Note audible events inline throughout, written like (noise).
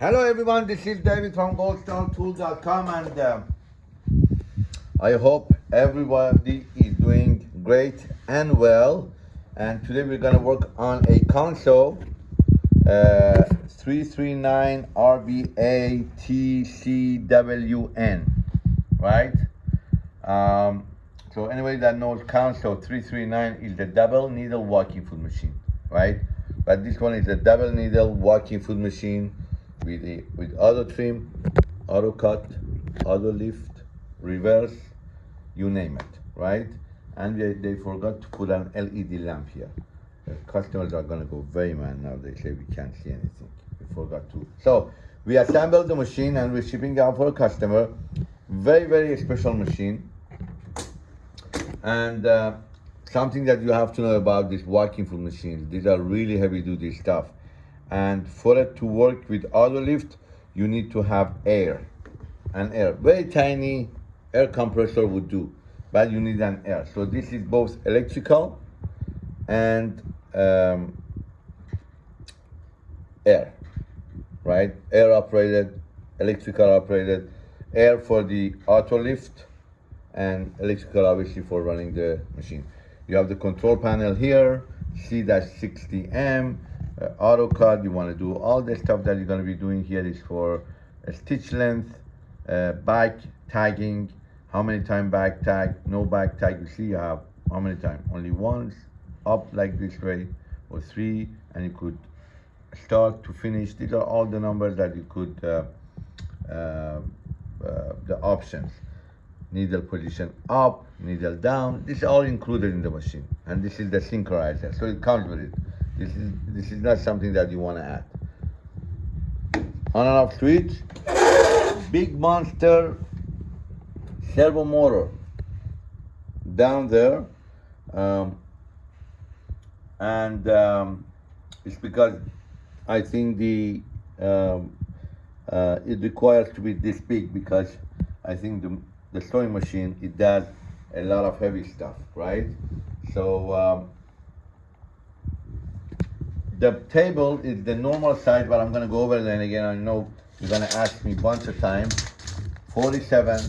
Hello everyone, this is David from goldstartool.com and uh, I hope everybody is doing great and well. And today we're gonna work on a Consew, uh, 339 RBA TCWN, right? Um, so anybody that knows Consew, 339 is the double needle walking foot machine, right? But this one is a double needle walking foot machine with with auto trim, auto cut, auto lift, reverse, you name it, right? And they, they forgot to put an LED lamp here. The customers are gonna go very mad now. They say we can't see anything. We forgot to. So we assembled the machine and we're shipping out for a customer. Very very special machine. And uh, something that you have to know about these walking foot machines. These are really heavy duty stuff. And for it to work with auto lift, you need to have air. An air, very tiny air compressor would do, but you need an air. So this is both electrical and um, air, right? Air operated, electrical operated, air for the auto lift, and electrical obviously for running the machine. You have the control panel here, C-60M, uh, AutoCAD, you want to do all the stuff that you're going to be doing here is for uh, stitch length, uh, back tagging, how many time back tag, no back tag, you see you have how many time, only once, up like this way, or three, and you could start to finish, these are all the numbers that you could, uh, uh, uh, the options needle position up, needle down. This is all included in the machine. And this is the synchronizer. So it comes with it. This is this is not something that you want to add. On and off switch. Big monster servo motor down there. Um, and um, it's because I think the um, uh, it requires to be this big because I think the the sewing machine, it does a lot of heavy stuff, right? So um, the table is the normal size, but I'm gonna go over it and again, I know you're gonna ask me a bunch of times. 47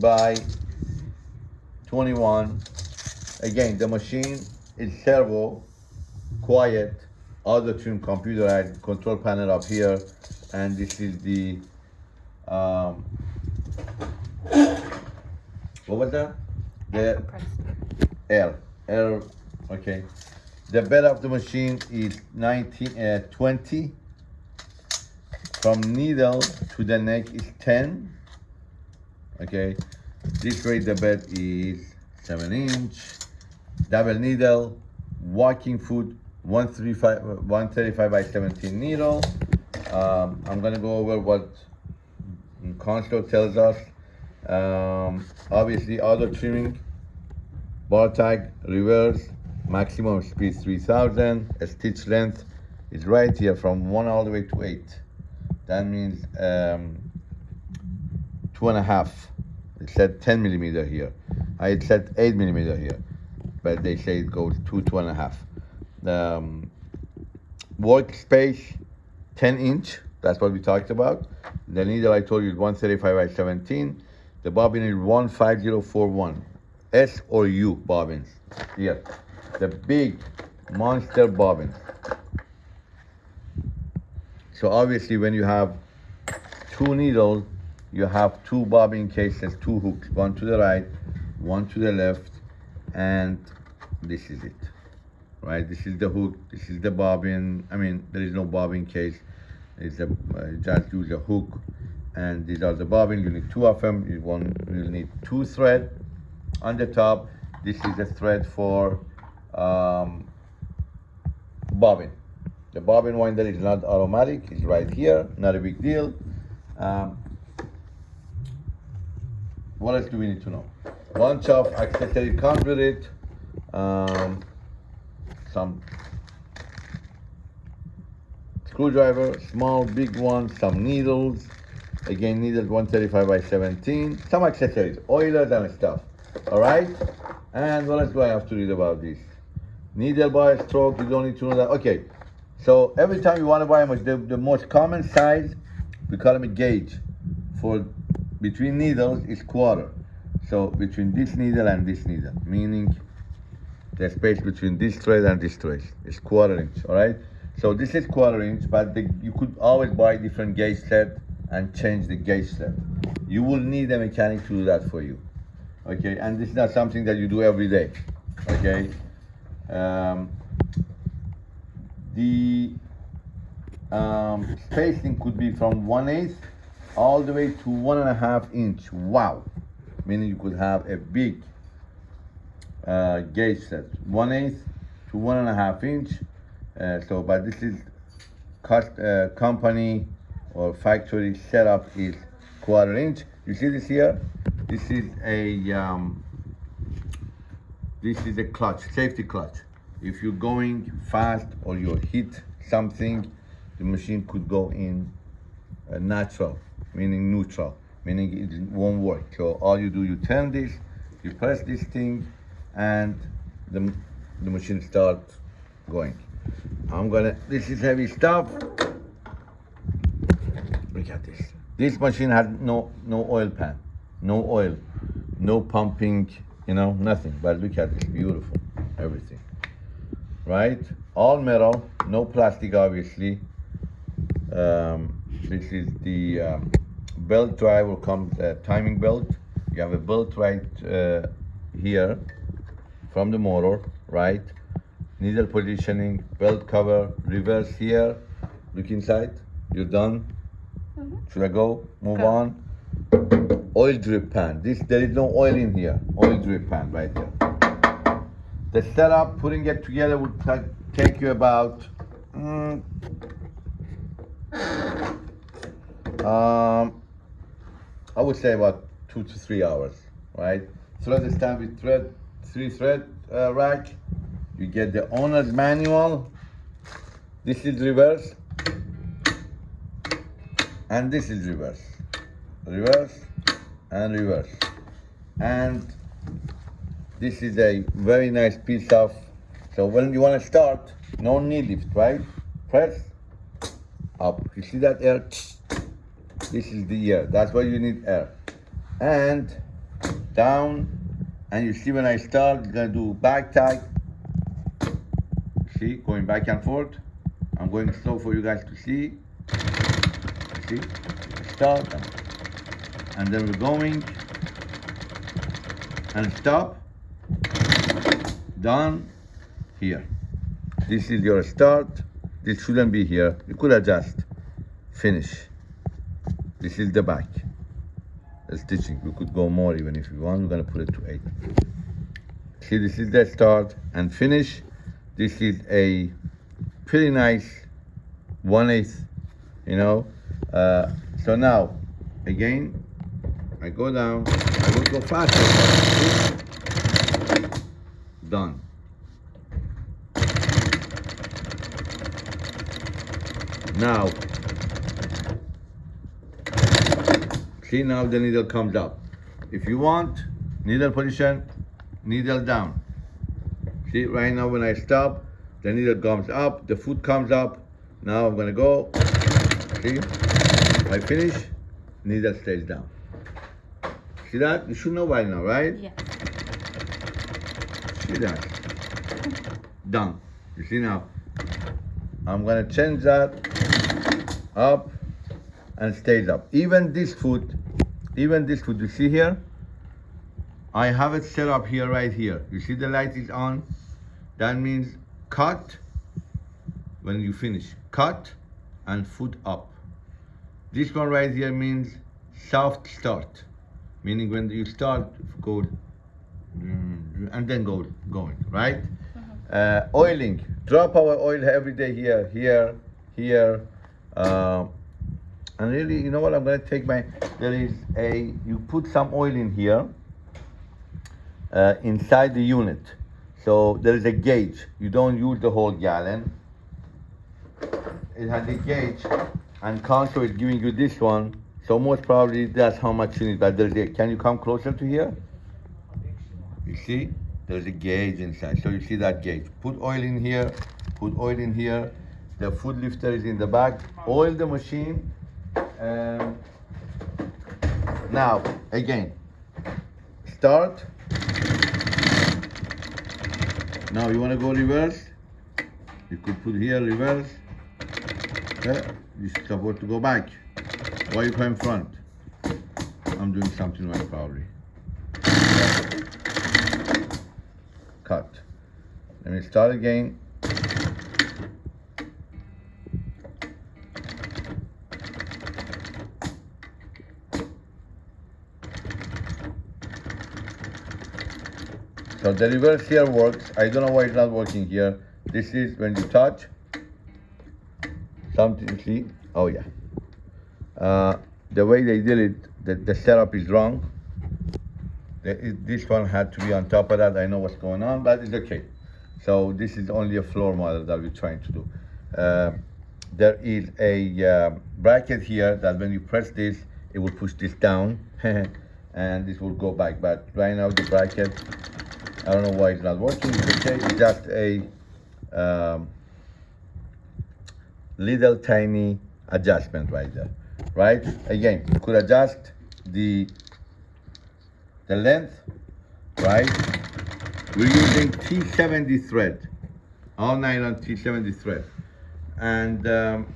by 21. Again, the machine is servo, quiet, auto tune computerized control panel up here, and this is the um, what was that? The L. L. Okay. The bed of the machine is 19, uh, 20. From needle to the neck is 10. Okay. This way the bed is 7 inch. Double needle. Walking foot 135, 135 by 17 needle. Um, I'm to go over what Consew tells us um, obviously auto trimming, bar tag, reverse, maximum speed 3000, stitch length is right here from one all the way to eight. That means um, two and a half. It said 10 millimeter here. I said eight millimeter here, but they say it goes two, two and a half. Um, workspace, 10 inch, that's what we talked about. The needle I told you is 135 by 17. The bobbin is 15041. S or U bobbins. Here. The big monster bobbins. So obviously when you have two needles, you have two bobbin cases, two hooks, one to the right, one to the left, and this is it, right? This is the hook, this is the bobbin. I mean, there is no bobbin case. It's a, uh, just use a hook and these are the bobbin you need two of them you want you need two thread on the top this is a thread for um, bobbin the bobbin winder is not automatic it's right here not a big deal um, what else do we need to know bunch of accessory comes with it um, some screwdriver small big one some needles Again, needles 135 by 17. Some accessories, oilers and stuff. All right? And what else do I have to read about this? Needle by stroke, you don't need to know that. Okay, So every time you want to buy machine, the, the most common size, we call them a gauge. For between needles is quarter. So between this needle and this needle, meaning the space between this thread and this thread is quarter inch, all right? So this is quarter inch, but the, you could always buy different gauge set and change the gauge set. You will need a mechanic to do that for you, okay? And this is not something that you do every day, okay? Um, the um, spacing could be from one eighth all the way to one and a half inch. Wow, meaning you could have a big uh, gauge set, one eighth to one and a half inch. Uh, so, but this is uh, company or factory setup is quarter inch. You see this here? This is a um, this is a clutch, safety clutch. If you're going fast or you hit something, the machine could go in uh, natural, meaning neutral, meaning it won't work. So all you do, you turn this, you press this thing, and the, the machine starts going. I'm gonna, this is heavy stuff. Look at this. This machine has no, no oil pan, no oil, no pumping, you know, nothing. But look at this, beautiful, everything. Right? All metal, no plastic, obviously. Um, this is the um, belt drive will come uh, timing belt. You have a belt right uh, here from the motor, right? Needle positioning, belt cover, reverse here. Look inside. You're done. Should I go? Move Go. on. Oil drip pan. This there is no oil in here. Oil drip pan right there. The setup, putting it together would take you about mm, um, I would say about two to three hours, right? Thread stand with thread, three thread uh, rack. You get the owner's manual. This is reverse, and this is reverse, reverse, and reverse, and this is a very nice piece of. So when you want to start, no knee lift, right? Press up. You see that air? This is the air. That's why you need air. And down. And you see when I start, I'm gonna do back tag. See, going back and forth. I'm going slow for you guys to see. See, start, and then we're going, and stop. Done. Here. This is your start. This shouldn't be here. You could adjust. Finish. This is the back. The stitching. We could go more even if you want. We're gonna put it to eight. See, this is the start and finish. This is a pretty nice one eighth, you know. Uh, so now, again, I go down. I will go faster. Done. Now, see now the needle comes up. If you want, needle position, needle down. See, right now when I stop, the needle comes up, the foot comes up. Now I'm gonna go, see? I finish, needle stays down. See that? You should know by now, right? Yeah. See that? Done. You see now? I'm gonna change that up and stays up. Even this foot, even this foot, you see here? I have it set up here, right here. You see the light is on? That means cut when you finish. Cut and foot up. This one right here means soft start. Meaning when you start, go and then go going, right? Uh, oiling, drop our oil every day here, here, here. Uh, and really, you know what? I'm gonna take my. There is a. You put some oil in here. Uh, inside the unit, so there is a gauge. You don't use the whole gallon. It has a gauge, and Consew is giving you this one. So most probably that's how much you need. But there's a. Can you come closer to here? You see, there's a gauge inside. So you see that gauge. Put oil in here. Put oil in here. The foot lifter is in the back. Oil the machine. And now, again, start. Now you want to go reverse? You could put here reverse. Okay. You're supposed to go back. Why you come front? I'm doing something right probably. Cut. Let me start again. So the reverse here works. I don't know why it's not working here. This is when you touch. Something, see? Oh yeah. Uh, the way they did it, the, the setup is wrong. The, it, this one had to be on top of that. I know what's going on, but it's okay. So this is only a floor model that we're trying to do. Uh, there is a uh, bracket here that when you press this, it will push this down (laughs) and this will go back. But right now the bracket, I don't know why it's not working. It's okay. It's just a um, little tiny adjustment right there, right? Again, you could adjust the the length, right? We're using T70 thread, all nylon T70 thread. And um,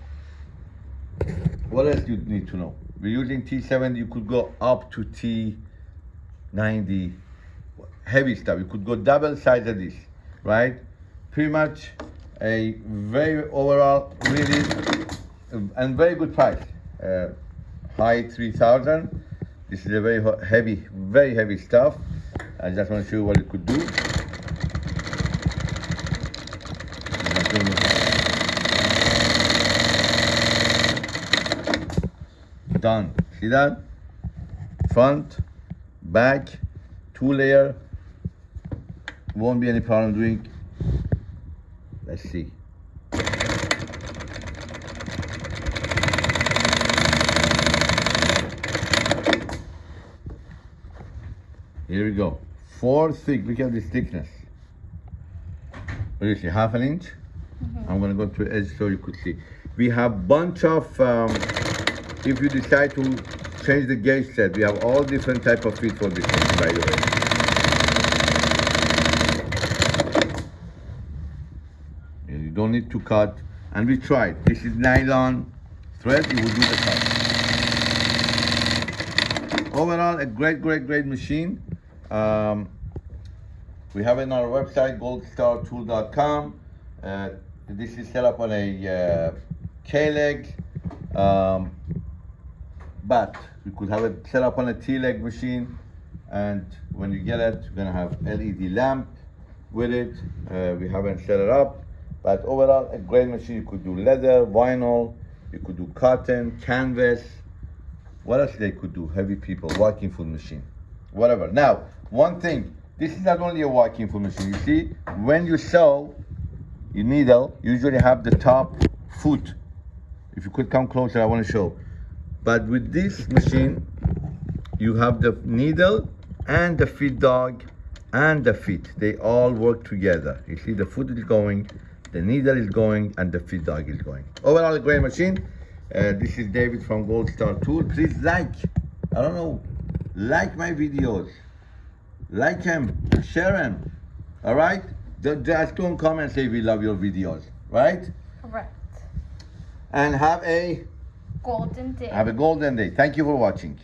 what else you need to know? We're using T70, you could go up to T90, heavy stuff. You could go double size of this, right? Pretty much a very overall, really, and very good price. Uh, high 3000. This is a very heavy, very heavy stuff. I just want to show you what it could do. Done. See that? Front, back, two layer. Won't be any problem doing. Let's see. Here we go. Four thick. Look at this thickness. What do you see? Half an inch. I'm gonna go to edge so you could see. We have bunch of. Um, if you decide to change the gauge set, we have all different type of feet for this one, by the way. You don't need to cut, and we tried. This is nylon thread. You will do the cut. Overall, a great, great, great machine. Um, we have it on our website, goldstartool.com. Uh, this is set up on a uh, K-leg, um, but we could have it set up on a T-leg machine. And when you get it, you're gonna have LED lamp with it. Uh, we haven't set it up, but overall, a great machine. You could do leather, vinyl, you could do cotton, canvas. What else they could do? Heavy people, walking foot machine, whatever. Now, one thing, this is not only a walking foot machine. You see, when you sew your needle, you usually have the top foot. If you could come closer, I want to show. But with this machine, you have the needle and the feed dog and the feet. They all work together. You see the foot is going, the needle is going, and the feed dog is going. Overall, a great machine. Uh, this is David from Gold Star Tool. Please like, I don't know, like my videos. Like them, share them. All right? Just don't come and say we love your videos, right? Correct. And have a Golden day. have a golden day. Thank you for watching.